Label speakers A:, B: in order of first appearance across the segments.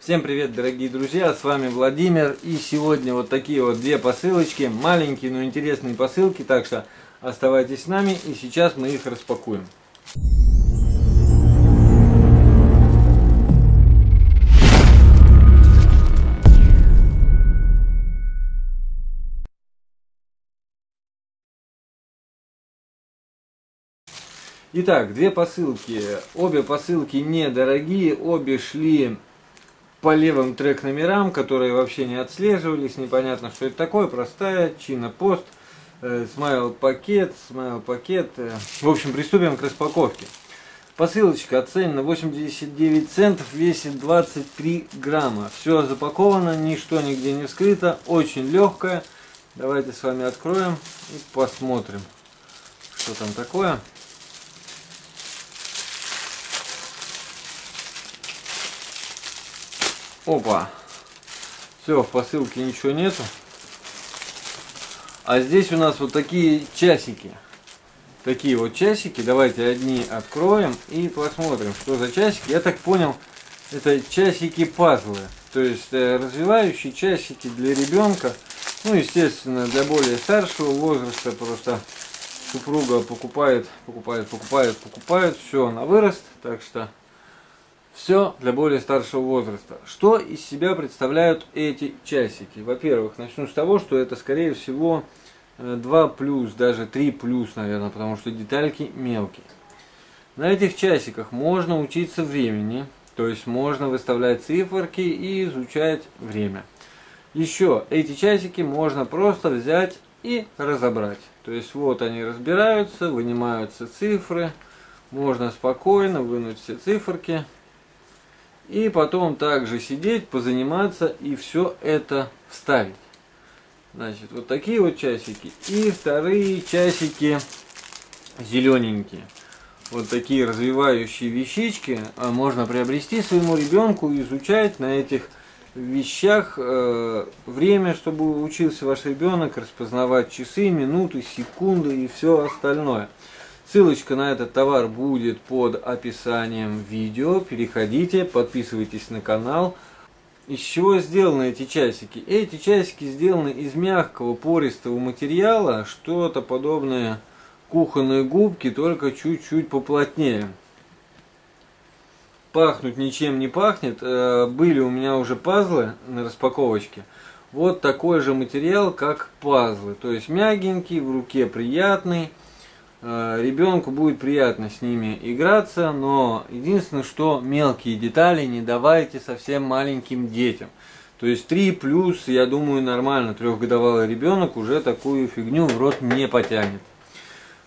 A: Всем привет, дорогие друзья, с вами Владимир. И сегодня вот такие вот две посылочки, маленькие, но интересные посылки, так что оставайтесь с нами, и сейчас мы их распакуем. Итак, две посылки. Обе посылки недорогие, обе шли по левым трек номерам, которые вообще не отслеживались, непонятно, что это такое, простая, Чина Пост, Смайл пакет, Смайл пакет. В общем, приступим к распаковке. Посылочка оценена 89 центов, весит 23 грамма. Все запаковано, ничто нигде не вскрыто, очень легкая. Давайте с вами откроем и посмотрим, что там такое. Опа. Все, в посылке ничего нету. А здесь у нас вот такие часики. Такие вот часики. Давайте одни откроем и посмотрим, что за часики. Я так понял, это часики-пазлы. То есть э, развивающие часики для ребенка. Ну, естественно, для более старшего возраста просто супруга покупает, покупает, покупает, покупает. Все на вырост. Так что все для более старшего возраста. Что из себя представляют эти часики? Во-первых, начну с того, что это скорее всего 2 э, плюс, даже 3 плюс, наверное, потому что детальки мелкие. На этих часиках можно учиться времени, то есть можно выставлять циферки и изучать время. Еще эти часики можно просто взять и разобрать. То есть вот они разбираются, вынимаются цифры, можно спокойно вынуть все циферки, и потом также сидеть, позаниматься и все это вставить. Значит, вот такие вот часики. И вторые часики зелененькие. Вот такие развивающие вещички а, можно приобрести своему ребенку, изучать на этих вещах э, время, чтобы учился ваш ребенок распознавать часы, минуты, секунды и все остальное. Ссылочка на этот товар будет под описанием видео. Переходите, подписывайтесь на канал. Из чего сделаны эти часики? Эти часики сделаны из мягкого пористого материала, что-то подобное кухонной губки, только чуть-чуть поплотнее. Пахнуть ничем не пахнет. Э, были у меня уже пазлы на распаковочке. Вот такой же материал, как пазлы. То есть мягенький, в руке приятный. Э, ребенку будет приятно с ними играться, но единственное, что мелкие детали не давайте совсем маленьким детям. То есть 3 плюс, я думаю, нормально, трехгодовалый ребенок уже такую фигню в рот не потянет.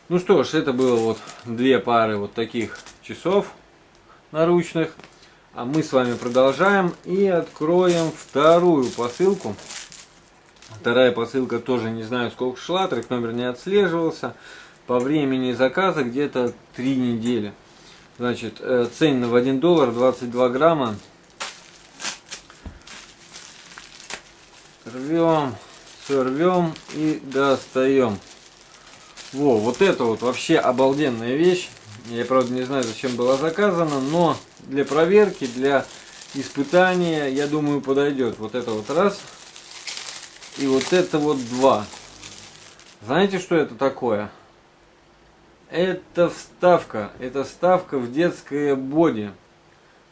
A: Ну что ж, это было вот две пары вот таких часов наручных. А мы с вами продолжаем и откроем вторую посылку. Вторая посылка тоже не знаю сколько шла, трек номер не отслеживался по времени заказа где-то 3 недели. Значит, э, ценено в 1 доллар 22 грамма. Рвем, сорвем и достаем. Во, вот это вот вообще обалденная вещь. Я, правда, не знаю, зачем была заказана, но для проверки, для испытания, я думаю, подойдет. Вот это вот раз. И вот это вот два. Знаете, что это такое? Это вставка. Это вставка в детское боди.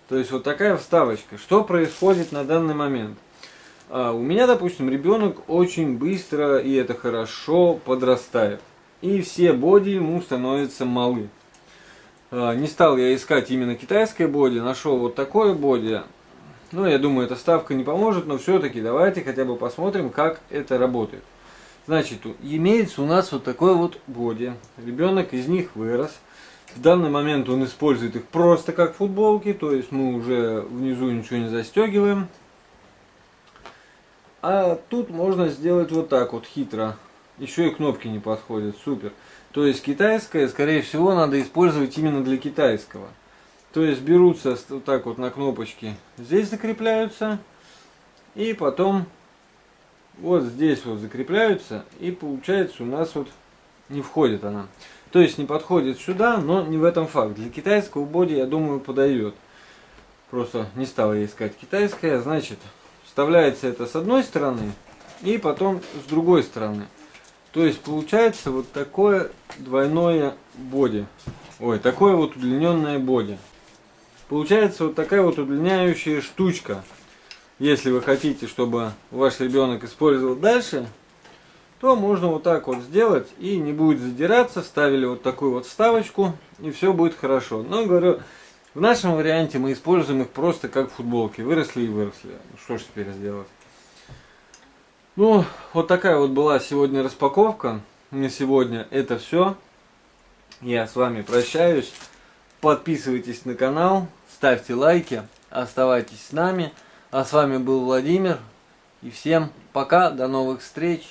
A: То есть вот такая вставочка. Что происходит на данный момент? А, у меня, допустим, ребенок очень быстро, и это хорошо, подрастает. И все боди ему становятся малы. А, не стал я искать именно китайское боди, нашел вот такое боди. Ну, я думаю, эта ставка не поможет, но все-таки давайте хотя бы посмотрим, как это работает. Значит, имеется у нас вот такой вот боди. Ребенок из них вырос. В данный момент он использует их просто как футболки, то есть мы уже внизу ничего не застегиваем. А тут можно сделать вот так вот хитро. Еще и кнопки не подходят, супер. То есть китайское, скорее всего, надо использовать именно для китайского. То есть берутся вот так вот на кнопочки, здесь закрепляются. И потом вот здесь вот закрепляются и получается у нас вот не входит она. То есть не подходит сюда, но не в этом факт. Для китайского боди, я думаю, подойдет. Просто не стал я искать китайское. Значит, вставляется это с одной стороны и потом с другой стороны. То есть получается вот такое двойное боди. Ой, такое вот удлиненное боди. Получается вот такая вот удлиняющая штучка. Если вы хотите, чтобы ваш ребенок использовал дальше, то можно вот так вот сделать и не будет задираться. Ставили вот такую вот вставочку и все будет хорошо. Но говорю, в нашем варианте мы используем их просто как футболки. Выросли и выросли. Что ж теперь сделать? Ну, вот такая вот была сегодня распаковка. На сегодня это все. Я с вами прощаюсь. Подписывайтесь на канал, ставьте лайки, оставайтесь с нами. А с вами был Владимир. И всем пока, до новых встреч.